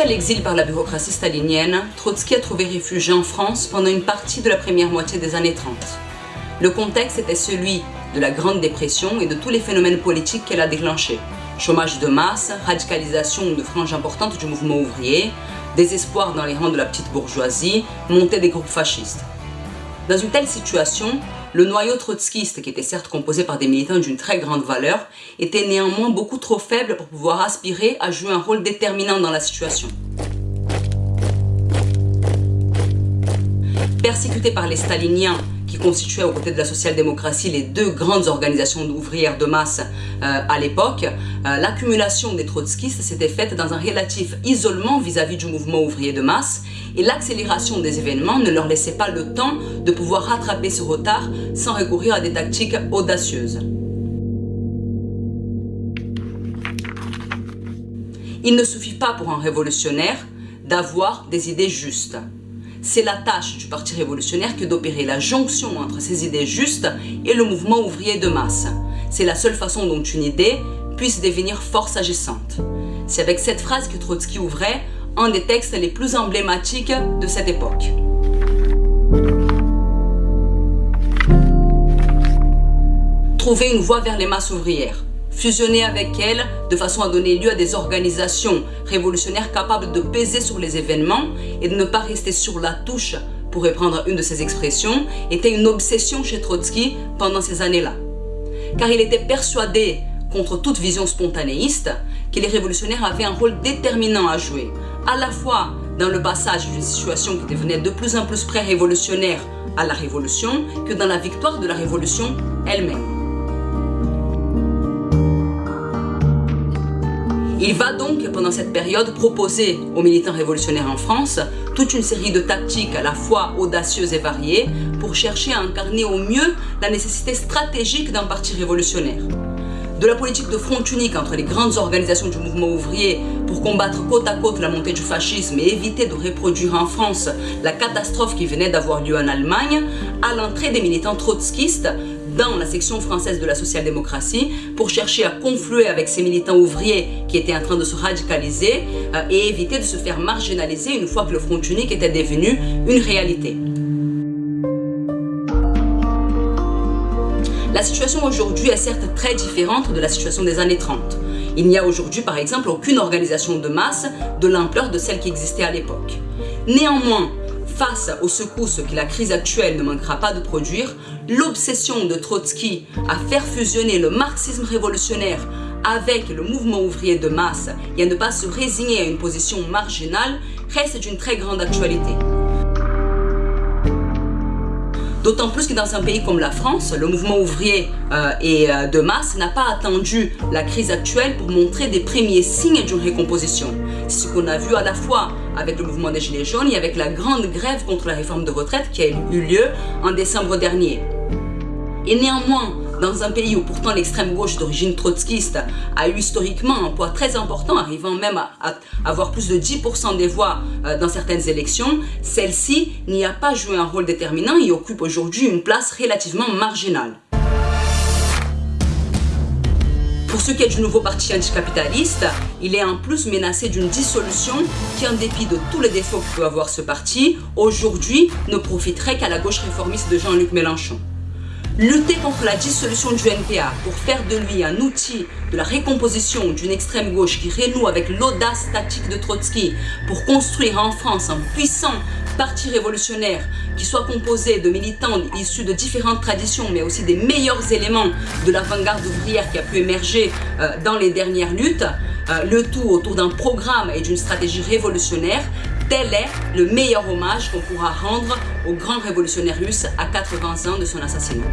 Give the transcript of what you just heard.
À l'exil par la bureaucratie stalinienne, Trotsky a trouvé refuge en France pendant une partie de la première moitié des années 30. Le contexte était celui de la Grande Dépression et de tous les phénomènes politiques qu'elle a déclenchés. Chômage de masse, radicalisation de franges importantes du mouvement ouvrier, désespoir dans les rangs de la petite bourgeoisie, montée des groupes fascistes. Dans une telle situation, le noyau trotskiste, qui était certes composé par des militants d'une très grande valeur, était néanmoins beaucoup trop faible pour pouvoir aspirer à jouer un rôle déterminant dans la situation. Persécuté par les staliniens qui constituaient aux côtés de la social-démocratie les deux grandes organisations ouvrières de masse euh, à l'époque, euh, l'accumulation des trotskistes s'était faite dans un relatif isolement vis-à-vis -vis du mouvement ouvrier de masse et l'accélération des événements ne leur laissait pas le temps de pouvoir rattraper ce retard sans recourir à des tactiques audacieuses. Il ne suffit pas pour un révolutionnaire d'avoir des idées justes. C'est la tâche du Parti révolutionnaire que d'opérer la jonction entre ces idées justes et le mouvement ouvrier de masse. C'est la seule façon dont une idée puisse devenir force agissante. C'est avec cette phrase que Trotsky ouvrait un des textes les plus emblématiques de cette époque. Trouver une voie vers les masses ouvrières fusionner avec elles de façon à donner lieu à des organisations révolutionnaires capables de peser sur les événements et de ne pas rester sur la touche, pour reprendre une de ses expressions, était une obsession chez Trotsky pendant ces années-là. Car il était persuadé, contre toute vision spontanéiste, que les révolutionnaires avaient un rôle déterminant à jouer, à la fois dans le passage d'une situation qui devenait de plus en plus pré-révolutionnaire à la révolution, que dans la victoire de la révolution elle-même. Il va donc, pendant cette période, proposer aux militants révolutionnaires en France toute une série de tactiques à la fois audacieuses et variées pour chercher à incarner au mieux la nécessité stratégique d'un parti révolutionnaire. De la politique de front unique entre les grandes organisations du mouvement ouvrier pour combattre côte à côte la montée du fascisme et éviter de reproduire en France la catastrophe qui venait d'avoir lieu en Allemagne, à l'entrée des militants trotskistes dans la section française de la social-démocratie pour chercher à confluer avec ces militants ouvriers qui étaient en train de se radicaliser euh, et éviter de se faire marginaliser une fois que le Front unique était devenu une réalité. La situation aujourd'hui est certes très différente de la situation des années 30. Il n'y a aujourd'hui par exemple aucune organisation de masse de l'ampleur de celle qui existait à l'époque. Néanmoins, Face aux secousses que la crise actuelle ne manquera pas de produire, l'obsession de Trotsky à faire fusionner le marxisme révolutionnaire avec le mouvement ouvrier de masse et à ne pas se résigner à une position marginale reste d'une très grande actualité. D'autant plus que dans un pays comme la France, le mouvement ouvrier euh, et euh, de masse n'a pas attendu la crise actuelle pour montrer des premiers signes d'une récomposition. C'est ce qu'on a vu à la fois avec le mouvement des Gilets jaunes et avec la grande grève contre la réforme de retraite qui a eu lieu en décembre dernier. Et néanmoins, dans un pays où pourtant l'extrême gauche d'origine trotskiste a eu historiquement un poids très important, arrivant même à, avoir plus de 10% des voix euh, dans certaines élections, celle-ci n'y a pas joué un rôle déterminant et occupe aujourd'hui une place relativement marginale. Pour ce qui est du nouveau parti anticapitaliste, il est en plus menacé d'une dissolution qui, en dépit de tous les défauts que peut avoir ce parti, aujourd'hui ne profiterait qu'à la gauche réformiste de Jean-Luc Mélenchon. Lutter contre la dissolution du NPA pour faire de lui un outil de la récomposition d'une extrême gauche qui renoue avec l'audace tactique de Trotsky pour construire en France un puissant parti révolutionnaire qui soit composé de militants issus de différentes traditions mais aussi des meilleurs éléments de l'avant-garde ouvrière qui a pu émerger euh, dans les dernières luttes, euh, le tout autour d'un programme et d'une stratégie révolutionnaire Tel est le meilleur hommage qu'on pourra rendre au grand révolutionnaire russe à 80 ans de son assassinat.